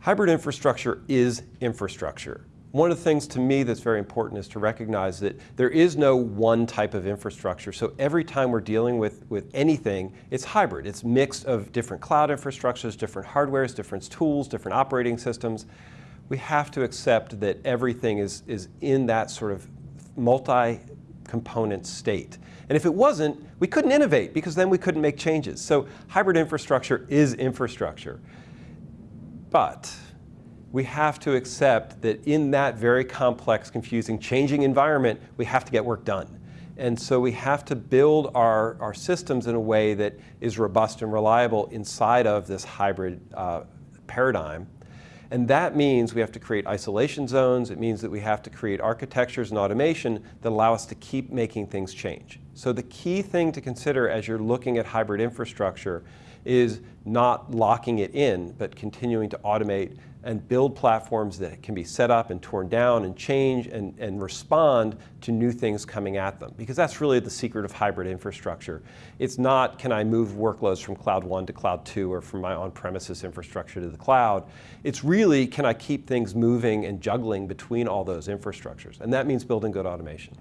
Hybrid infrastructure is infrastructure. One of the things to me that's very important is to recognize that there is no one type of infrastructure. So every time we're dealing with, with anything, it's hybrid. It's mixed of different cloud infrastructures, different hardwares, different tools, different operating systems. We have to accept that everything is, is in that sort of multi-component state. And if it wasn't, we couldn't innovate because then we couldn't make changes. So hybrid infrastructure is infrastructure. But we have to accept that in that very complex, confusing, changing environment, we have to get work done. And so we have to build our, our systems in a way that is robust and reliable inside of this hybrid uh, paradigm. And that means we have to create isolation zones. It means that we have to create architectures and automation that allow us to keep making things change. So the key thing to consider as you're looking at hybrid infrastructure is not locking it in, but continuing to automate and build platforms that can be set up and torn down and change and, and respond to new things coming at them. Because that's really the secret of hybrid infrastructure. It's not, can I move workloads from Cloud 1 to Cloud 2 or from my on-premises infrastructure to the cloud. It's really, can I keep things moving and juggling between all those infrastructures? And that means building good automation.